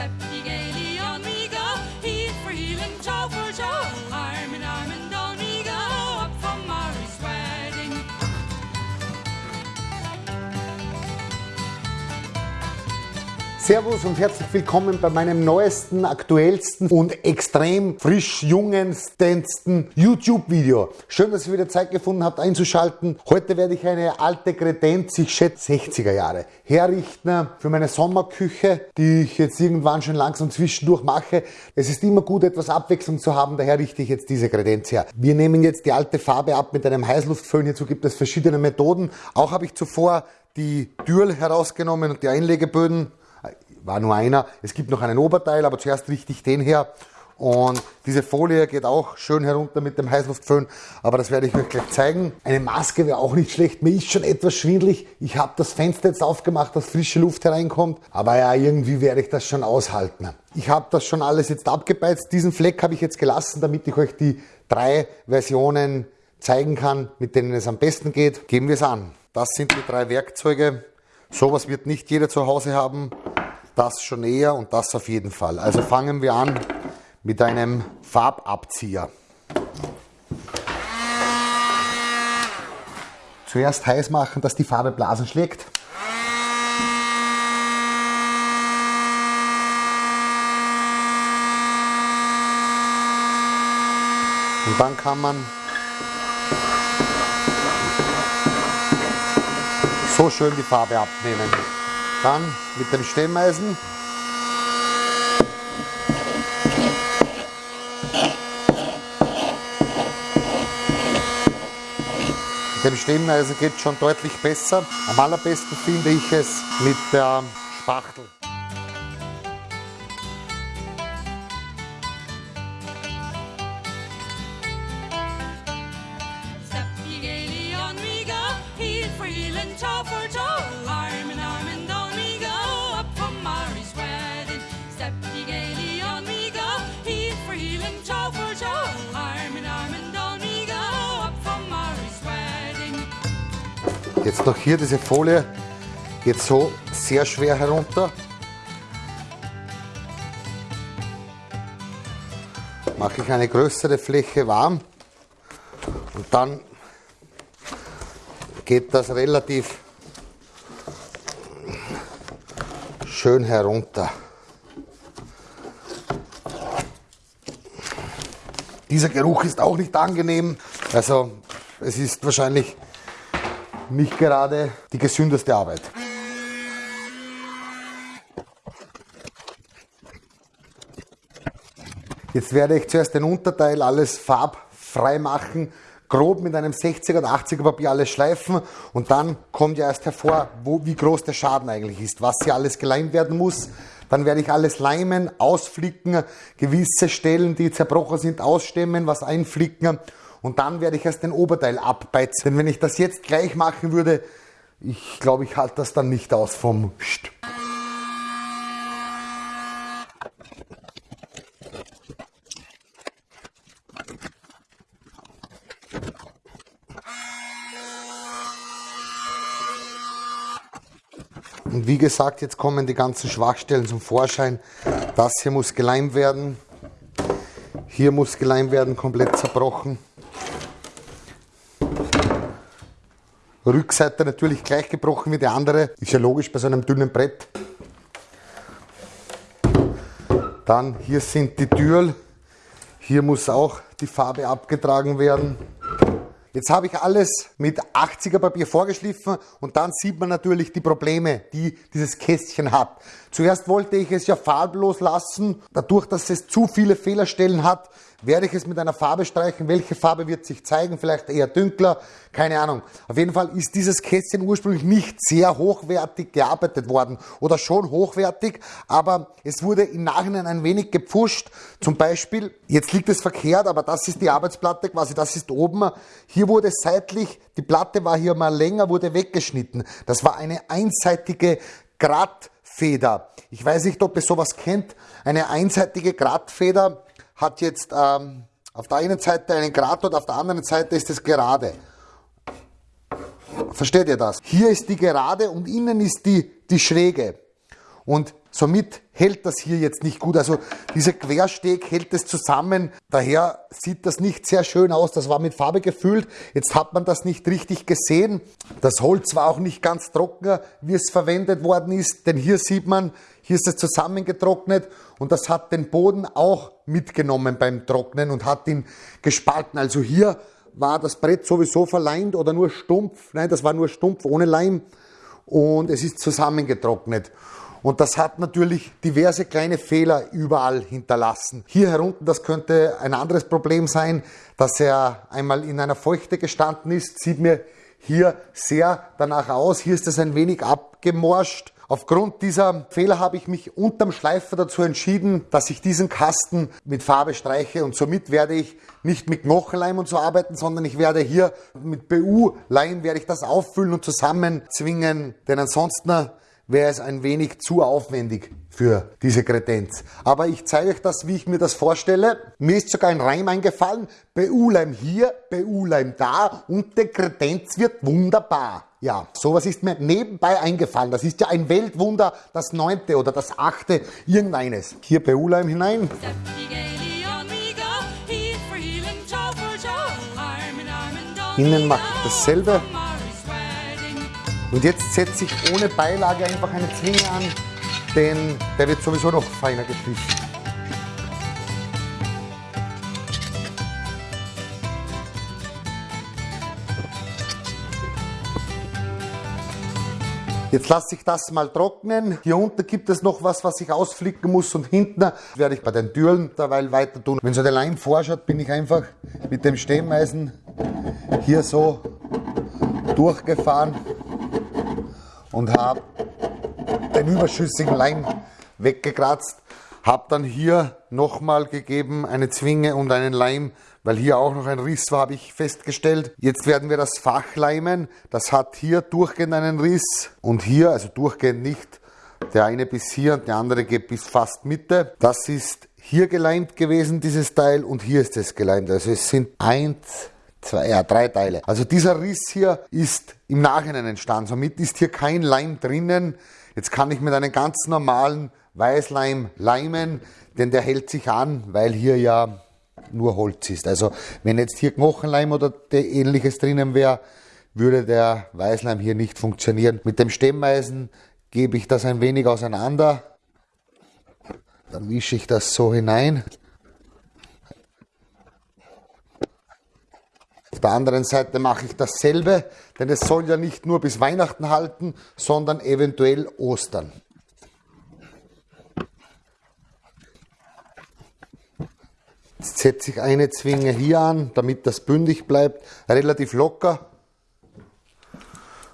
Step Servus und herzlich willkommen bei meinem neuesten, aktuellsten und extrem frisch jungensten YouTube-Video. Schön, dass ihr wieder Zeit gefunden habt einzuschalten. Heute werde ich eine alte Kredenz, ich schätze 60er Jahre, herrichten für meine Sommerküche, die ich jetzt irgendwann schon langsam zwischendurch mache. Es ist immer gut, etwas Abwechslung zu haben, daher richte ich jetzt diese Kredenz her. Wir nehmen jetzt die alte Farbe ab mit einem Heißluftföhn. Hierzu gibt es verschiedene Methoden. Auch habe ich zuvor die Dürl herausgenommen und die Einlegeböden war nur einer. Es gibt noch einen Oberteil, aber zuerst richte ich den her. Und diese Folie geht auch schön herunter mit dem Heißluftföhn, aber das werde ich euch gleich zeigen. Eine Maske wäre auch nicht schlecht. Mir ist schon etwas schwindlig. Ich habe das Fenster jetzt aufgemacht, dass frische Luft hereinkommt. Aber ja, irgendwie werde ich das schon aushalten. Ich habe das schon alles jetzt abgebeizt. Diesen Fleck habe ich jetzt gelassen, damit ich euch die drei Versionen zeigen kann, mit denen es am besten geht. Geben wir es an. Das sind die drei Werkzeuge. Sowas wird nicht jeder zu Hause haben das schon eher und das auf jeden Fall. Also fangen wir an mit einem Farbabzieher. Zuerst heiß machen, dass die Farbe Blasen schlägt. Und dann kann man so schön die Farbe abnehmen. Dann mit dem Stemmeisen Mit dem Stemmeisen geht es schon deutlich besser. Am allerbesten finde ich es mit der Spachtel. Step Jetzt noch hier diese Folie geht so sehr schwer herunter. Mache ich eine größere Fläche warm und dann geht das relativ schön herunter. Dieser Geruch ist auch nicht angenehm, also es ist wahrscheinlich nicht gerade die gesündeste Arbeit. Jetzt werde ich zuerst den Unterteil alles farbfrei machen, grob mit einem 60er oder 80er Papier alles schleifen und dann kommt ja erst hervor, wo, wie groß der Schaden eigentlich ist, was hier alles geleimt werden muss. Dann werde ich alles leimen, ausflicken, gewisse Stellen, die zerbrochen sind, ausstemmen, was einflicken und dann werde ich erst den Oberteil abbeizen. Denn wenn ich das jetzt gleich machen würde, ich glaube, ich halte das dann nicht aus vom Psst. Und wie gesagt, jetzt kommen die ganzen Schwachstellen zum Vorschein. Das hier muss geleimt werden. Hier muss geleimt werden, komplett zerbrochen. Rückseite natürlich gleich gebrochen wie die andere. Ist ja logisch bei so einem dünnen Brett. Dann hier sind die Türen. Hier muss auch die Farbe abgetragen werden. Jetzt habe ich alles mit 80er Papier vorgeschliffen und dann sieht man natürlich die Probleme, die dieses Kästchen hat. Zuerst wollte ich es ja farblos lassen. Dadurch, dass es zu viele Fehlerstellen hat, werde ich es mit einer Farbe streichen. Welche Farbe wird sich zeigen? Vielleicht eher dünkler, keine Ahnung. Auf jeden Fall ist dieses Kästchen ursprünglich nicht sehr hochwertig gearbeitet worden oder schon hochwertig, aber es wurde im Nachhinein ein wenig gepfuscht. Zum Beispiel, jetzt liegt es verkehrt, aber das ist die Arbeitsplatte quasi, das ist oben. Hier wurde seitlich, die Platte war hier mal länger, wurde weggeschnitten. Das war eine einseitige Gradfeder. Ich weiß nicht, ob ihr sowas kennt. Eine einseitige Gradfeder hat jetzt ähm, auf der einen Seite einen Grat und auf der anderen Seite ist es gerade. Versteht ihr das? Hier ist die gerade und innen ist die, die schräge. Und Somit hält das hier jetzt nicht gut. Also dieser Quersteg hält es zusammen. Daher sieht das nicht sehr schön aus. Das war mit Farbe gefüllt. Jetzt hat man das nicht richtig gesehen. Das Holz war auch nicht ganz trocken, wie es verwendet worden ist. Denn hier sieht man, hier ist es zusammengetrocknet und das hat den Boden auch mitgenommen beim Trocknen und hat ihn gespalten. Also hier war das Brett sowieso verleimt oder nur stumpf. Nein, das war nur stumpf ohne Leim und es ist zusammengetrocknet. Und das hat natürlich diverse kleine Fehler überall hinterlassen. Hier herunten, das könnte ein anderes Problem sein, dass er einmal in einer Feuchte gestanden ist. Sieht mir hier sehr danach aus. Hier ist es ein wenig abgemorscht. Aufgrund dieser Fehler habe ich mich unterm Schleifer dazu entschieden, dass ich diesen Kasten mit Farbe streiche und somit werde ich nicht mit Knochenleim und so arbeiten, sondern ich werde hier mit BU-Leim werde ich das auffüllen und zusammenzwingen, denn ansonsten wäre es ein wenig zu aufwendig für diese Kredenz. Aber ich zeige euch das, wie ich mir das vorstelle. Mir ist sogar ein Reim eingefallen. BU-Leim hier, BU-Leim da und der Kredenz wird wunderbar. Ja, sowas ist mir nebenbei eingefallen. Das ist ja ein Weltwunder, das neunte oder das achte, irgendeines. Hier BU-Leim hinein. Innen mache ich dasselbe. Und jetzt setze ich ohne Beilage einfach eine Zwinge an, denn der wird sowieso noch feiner geschliffen. Jetzt lasse ich das mal trocknen. Hier unten gibt es noch was, was ich ausflicken muss und hinten werde ich bei den Türen derweil weiter tun. Wenn so der Leim vorschaut, bin ich einfach mit dem Stemmeisen hier so durchgefahren und habe den überschüssigen Leim weggekratzt. Habe dann hier nochmal gegeben eine Zwinge und einen Leim, weil hier auch noch ein Riss war, habe ich festgestellt. Jetzt werden wir das Fach leimen. Das hat hier durchgehend einen Riss und hier, also durchgehend nicht. Der eine bis hier und der andere geht bis fast Mitte. Das ist hier geleimt gewesen, dieses Teil, und hier ist es geleimt. Also es sind eins, zwei, ja, drei Teile. Also dieser Riss hier ist im Nachhinein entstanden. Somit ist hier kein Leim drinnen. Jetzt kann ich mit einem ganz normalen Weißleim leimen, denn der hält sich an, weil hier ja nur Holz ist. Also wenn jetzt hier Knochenleim oder ähnliches drinnen wäre, würde der Weißleim hier nicht funktionieren. Mit dem Stemmeisen gebe ich das ein wenig auseinander. Dann wische ich das so hinein. Auf der anderen Seite mache ich dasselbe, denn es soll ja nicht nur bis Weihnachten halten, sondern eventuell Ostern. Jetzt setze ich eine Zwinge hier an, damit das bündig bleibt, relativ locker.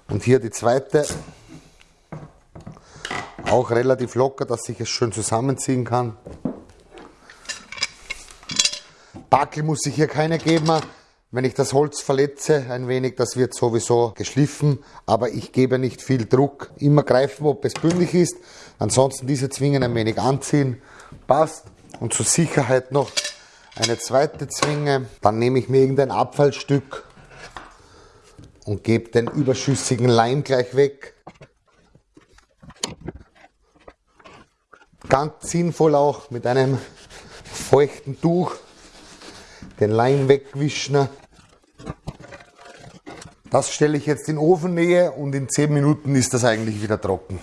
Und hier die zweite, auch relativ locker, dass ich es schön zusammenziehen kann. Backel muss ich hier keine geben, wenn ich das Holz verletze ein wenig, das wird sowieso geschliffen, aber ich gebe nicht viel Druck. Immer greifen, ob es bündig ist. Ansonsten diese Zwingen ein wenig anziehen. Passt. Und zur Sicherheit noch eine zweite Zwinge. Dann nehme ich mir irgendein Abfallstück und gebe den überschüssigen Leim gleich weg. Ganz sinnvoll auch mit einem feuchten Tuch den Leim wegwischen. Das stelle ich jetzt in Ofennähe und in 10 Minuten ist das eigentlich wieder trocken.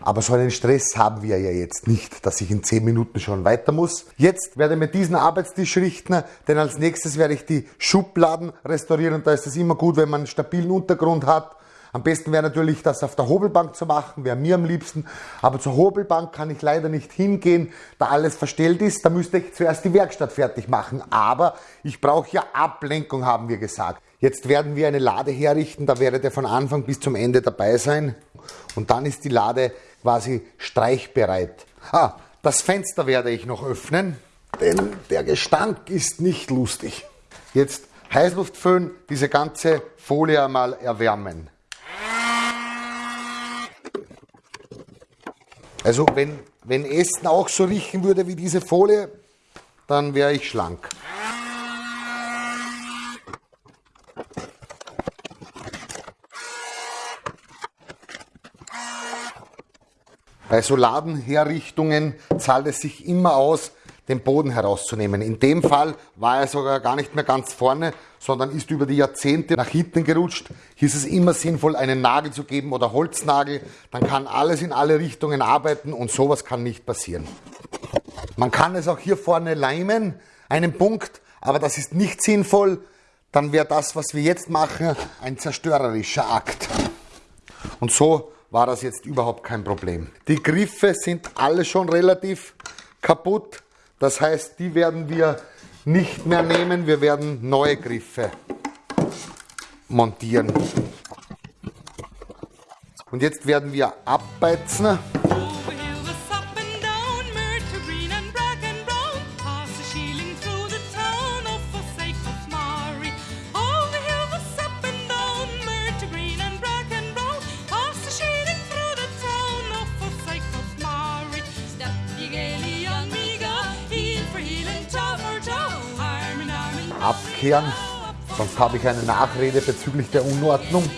Aber so einen Stress haben wir ja jetzt nicht, dass ich in 10 Minuten schon weiter muss. Jetzt werde ich mir diesen Arbeitstisch richten, denn als nächstes werde ich die Schubladen restaurieren. Da ist es immer gut, wenn man einen stabilen Untergrund hat am besten wäre natürlich, das auf der Hobelbank zu machen, wäre mir am liebsten. Aber zur Hobelbank kann ich leider nicht hingehen, da alles verstellt ist. Da müsste ich zuerst die Werkstatt fertig machen. Aber ich brauche ja Ablenkung, haben wir gesagt. Jetzt werden wir eine Lade herrichten, da werdet ihr von Anfang bis zum Ende dabei sein. Und dann ist die Lade quasi streichbereit. Ah, das Fenster werde ich noch öffnen, denn der Gestank ist nicht lustig. Jetzt Heißluftföhn, diese ganze Folie einmal erwärmen. Also wenn, wenn Essen auch so riechen würde wie diese Folie, dann wäre ich schlank. Bei so Ladenherrichtungen zahlt es sich immer aus, den Boden herauszunehmen. In dem Fall war er sogar gar nicht mehr ganz vorne, sondern ist über die Jahrzehnte nach hinten gerutscht. Hier ist es immer sinnvoll, einen Nagel zu geben oder Holznagel. Dann kann alles in alle Richtungen arbeiten und sowas kann nicht passieren. Man kann es auch hier vorne leimen, einen Punkt, aber das ist nicht sinnvoll. Dann wäre das, was wir jetzt machen, ein zerstörerischer Akt. Und so war das jetzt überhaupt kein Problem. Die Griffe sind alle schon relativ kaputt. Das heißt, die werden wir nicht mehr nehmen. Wir werden neue Griffe montieren. Und jetzt werden wir abbeizen. And Abkehren, sonst habe ich eine Nachrede bezüglich der Unordnung.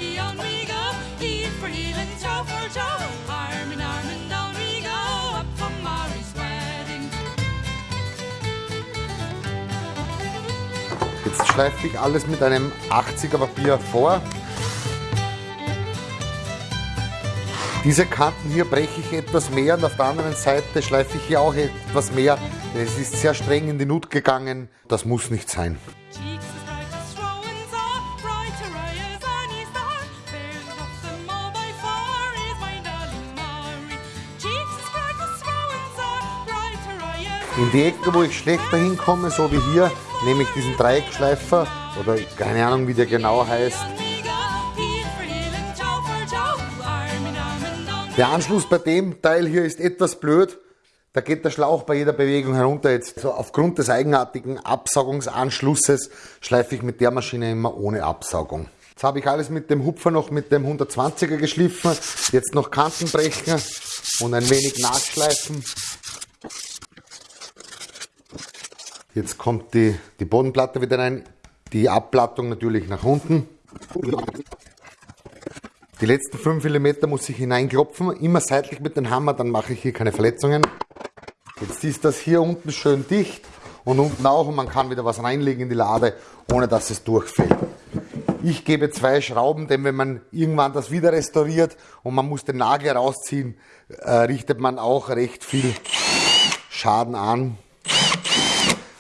Jetzt schleife ich alles mit einem 80er Papier vor. Diese Kanten hier breche ich etwas mehr und auf der anderen Seite schleife ich hier auch etwas mehr. Es ist sehr streng in die Nut gegangen. Das muss nicht sein. In die Ecke, wo ich schlechter hinkomme, so wie hier, nehme ich diesen Dreieckschleifer oder keine Ahnung, wie der genau heißt. Der Anschluss bei dem Teil hier ist etwas blöd. Da geht der Schlauch bei jeder Bewegung herunter. Jetzt so aufgrund des eigenartigen Absaugungsanschlusses schleife ich mit der Maschine immer ohne Absaugung. Jetzt habe ich alles mit dem Hupfer noch mit dem 120er geschliffen. Jetzt noch Kanten brechen und ein wenig nachschleifen. Jetzt kommt die, die Bodenplatte wieder rein. Die Abplattung natürlich nach unten. Die letzten 5 mm muss ich hineinklopfen, immer seitlich mit dem Hammer, dann mache ich hier keine Verletzungen. Jetzt ist das hier unten schön dicht und unten auch und man kann wieder was reinlegen in die Lade, ohne dass es durchfällt. Ich gebe zwei Schrauben, denn wenn man irgendwann das wieder restauriert und man muss den Nagel rausziehen, äh, richtet man auch recht viel Schaden an.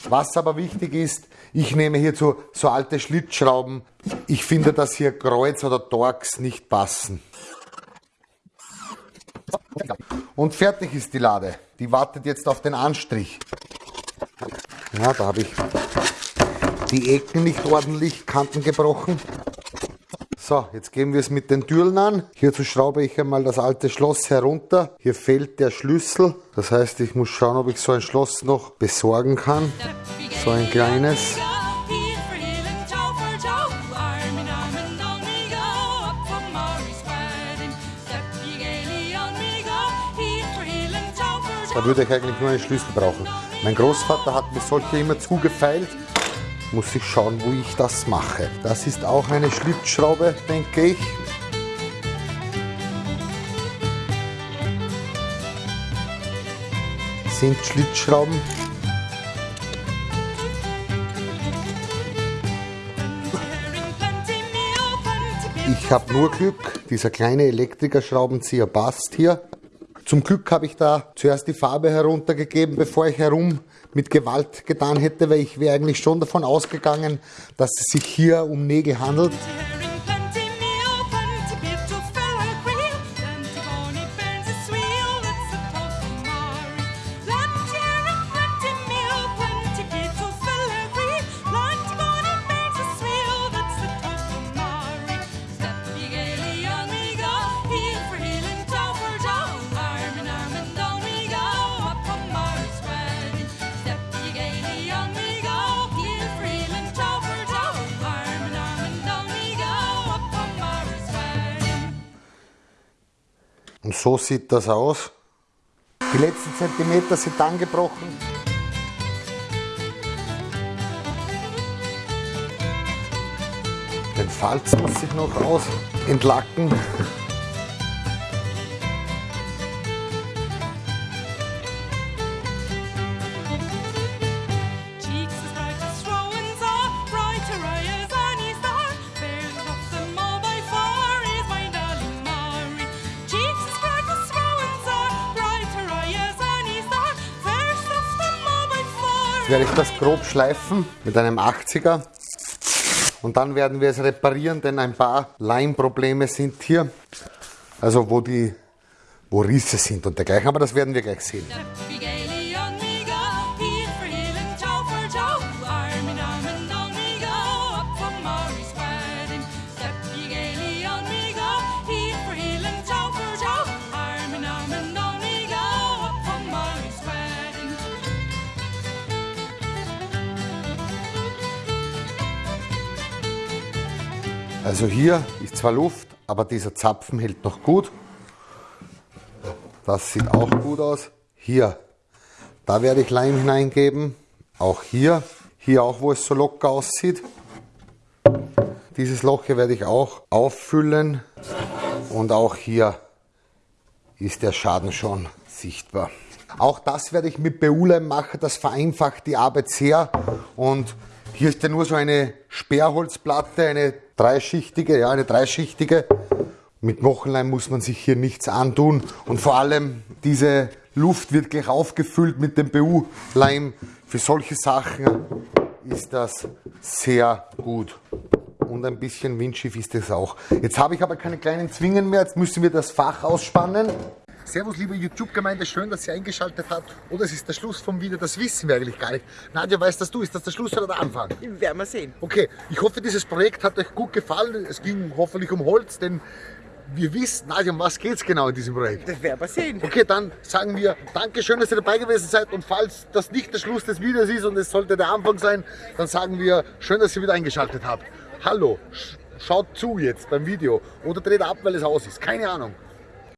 Was aber wichtig ist, ich nehme hierzu so alte Schlitzschrauben. Ich finde, dass hier Kreuz oder Torx nicht passen. Und fertig ist die Lade. Die wartet jetzt auf den Anstrich. Ja, da habe ich die Ecken nicht ordentlich, Kanten gebrochen. So, jetzt gehen wir es mit den Türen an. Hierzu schraube ich einmal das alte Schloss herunter. Hier fehlt der Schlüssel. Das heißt, ich muss schauen, ob ich so ein Schloss noch besorgen kann. So ein kleines. Da würde ich eigentlich nur einen Schlüssel brauchen. Mein Großvater hat mir solche immer zugefeilt. Muss ich schauen, wo ich das mache. Das ist auch eine Schlitzschraube, denke ich. Sind Schlitzschrauben. Ich habe nur Glück. Dieser kleine Elektrikerschraubenzieher passt hier. Zum Glück habe ich da zuerst die Farbe heruntergegeben, bevor ich herum mit Gewalt getan hätte, weil ich wäre eigentlich schon davon ausgegangen, dass es sich hier um Nägel handelt. Und so sieht das aus. Die letzten Zentimeter sind angebrochen. Den Falz muss ich noch aus entlacken. Jetzt werde ich das grob schleifen mit einem 80er. Und dann werden wir es reparieren, denn ein paar Leimprobleme sind hier. Also wo die wo Risse sind und dergleichen. Aber das werden wir gleich sehen. Also hier ist zwar Luft, aber dieser Zapfen hält noch gut. Das sieht auch gut aus. Hier, da werde ich Leim hineingeben. Auch hier, hier auch, wo es so locker aussieht. Dieses Loch hier werde ich auch auffüllen. Und auch hier ist der Schaden schon sichtbar. Auch das werde ich mit BU-Leim machen, das vereinfacht die Arbeit sehr. Und hier ist ja nur so eine Sperrholzplatte, eine dreischichtige, ja, eine dreischichtige. Mit Knochenleim muss man sich hier nichts antun und vor allem diese Luft wird gleich aufgefüllt mit dem BU-Leim. Für solche Sachen ist das sehr gut. Und ein bisschen windschief ist es auch. Jetzt habe ich aber keine kleinen Zwingen mehr, jetzt müssen wir das Fach ausspannen. Servus, liebe YouTube-Gemeinde, schön, dass ihr eingeschaltet habt. Oder es ist der Schluss vom Video, das wissen wir eigentlich gar nicht. Nadja, weißt das du, ist das der Schluss oder der Anfang? Werden wir sehen. Okay, ich hoffe, dieses Projekt hat euch gut gefallen. Es ging hoffentlich um Holz, denn wir wissen, Nadja, um was geht es genau in diesem Projekt? Das werden wir sehen. Okay, dann sagen wir Dankeschön, dass ihr dabei gewesen seid und falls das nicht der Schluss des Videos ist und es sollte der Anfang sein, dann sagen wir schön, dass ihr wieder eingeschaltet habt. Hallo, sch- schaut zu jetzt beim Video oder dreht ab, weil es aus ist. Keine Ahnung.